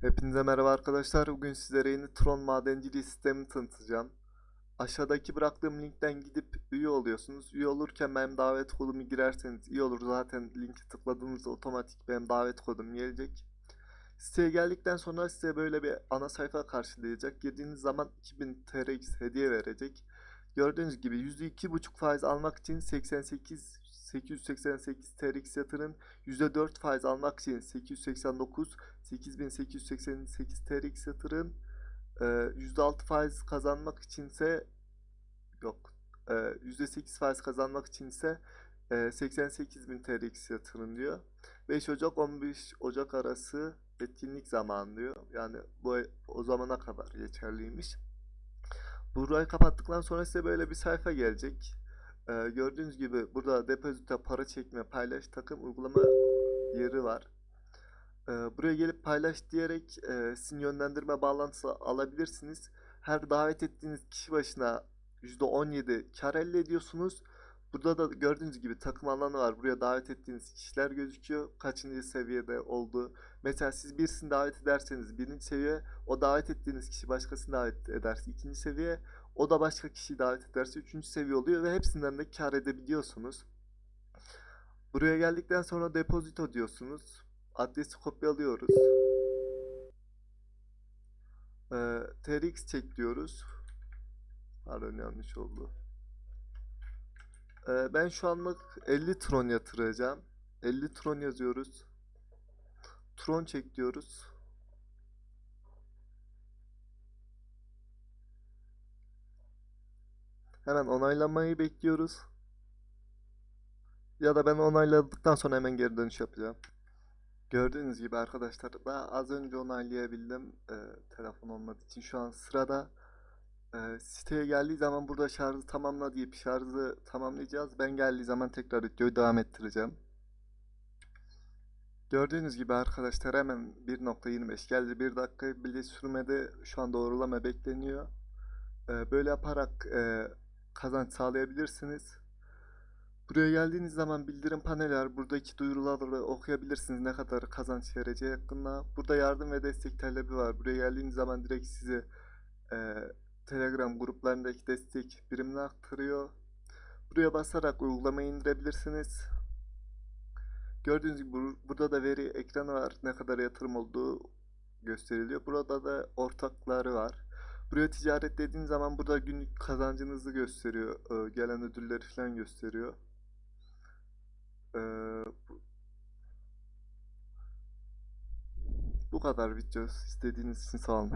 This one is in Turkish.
Hepinize merhaba arkadaşlar. Bugün sizlere yeni Tron madenciliği sistemini tanıtacağım. Aşağıdaki bıraktığım linkten gidip üye oluyorsunuz. Üye olurken benim davet kodumu girerseniz iyi olur. Zaten linki tıkladığınızda otomatik benim davet kodum gelecek. Siteye geldikten sonra size böyle bir ana sayfa karşılayacak. Girdiğiniz zaman 2000 TRX hediye verecek. Gördüğünüz gibi %2,5 faiz almak için 88 888 TRX yatırın. %4 faiz almak için 889 8888 TRX yatırın. Ee, %6 faiz kazanmak içinse yok. Ee, %8 faiz kazanmak içinse e, 88.000 TRX yatırın diyor. 5 Ocak 15 Ocak arası etkinlik zamanı diyor. Yani bu o zamana kadar geçerliymiş. Burayı kapattıktan sonra size böyle bir sayfa gelecek. Ee, gördüğünüz gibi burada depozite para çekme paylaş takım uygulama yeri var. Ee, buraya gelip paylaş diyerek e, sizin yönlendirme bağlantısı alabilirsiniz. Her davet ettiğiniz kişi başına %17 kar elde ediyorsunuz. Burada da gördüğünüz gibi takım alanı var. Buraya davet ettiğiniz kişiler gözüküyor. Kaçıncı seviyede olduğu. Mesela siz birisini davet ederseniz birinci seviye, o davet ettiğiniz kişi başkasını davet ederse ikinci seviye, o da başka kişiyi davet ederse üçüncü seviye oluyor ve hepsinden de kar edebiliyorsunuz. Buraya geldikten sonra depozito diyorsunuz. Adresi kopyalıyoruz. Ee, TRX çek diyoruz. Pardon yanlış oldu. Ee, ben şu anlık 50 tron yatıracağım. 50 tron yazıyoruz. Tron çek diyoruz. Hemen onaylamayı bekliyoruz. Ya da ben onayladıktan sonra hemen geri dönüş yapacağım. Gördüğünüz gibi arkadaşlar daha az önce onaylayabildim e, telefon olmadığı için şu an sırada e, siteye geldiği zaman burada şarjı tamamla deyip şarjı tamamlayacağız. Ben geldiği zaman tekrar videoyu devam ettireceğim. Gördüğünüz gibi arkadaşlar hemen 1.25 geldi. 1 dakika bile sürmedi. Şu an doğrulama bekleniyor. E, böyle yaparak e, kazanç sağlayabilirsiniz. Buraya geldiğiniz zaman bildirim paneli var. Buradaki duyuruları okuyabilirsiniz ne kadar kazanç vereceği hakkında. Burada yardım ve destek talebi var. Buraya geldiğiniz zaman direkt sizi e, Telegram gruplarındaki destek birimine aktarıyor. Buraya basarak uygulamayı indirebilirsiniz. Gördüğünüz gibi bur- burada da veri ekranı var. Ne kadar yatırım olduğu gösteriliyor. Burada da ortakları var. Buraya ticaret dediğiniz zaman burada günlük kazancınızı gösteriyor. Ee, gelen ödülleri falan gösteriyor. Ee, bu kadar video. İstediğiniz için sağ olun.